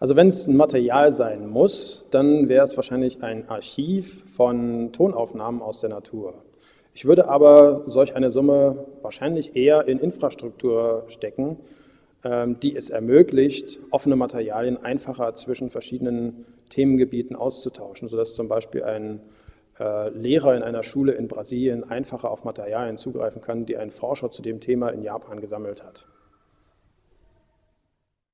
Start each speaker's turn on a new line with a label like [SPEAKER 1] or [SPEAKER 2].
[SPEAKER 1] Also wenn es ein Material sein muss, dann wäre es wahrscheinlich ein Archiv von Tonaufnahmen aus der Natur. Ich würde aber solch eine Summe wahrscheinlich eher in Infrastruktur stecken, ähm, die es ermöglicht, offene Materialien einfacher zwischen verschiedenen Themengebieten auszutauschen, sodass zum Beispiel ein äh, Lehrer in einer Schule in Brasilien einfacher auf Materialien zugreifen kann, die ein Forscher zu dem Thema in Japan gesammelt hat.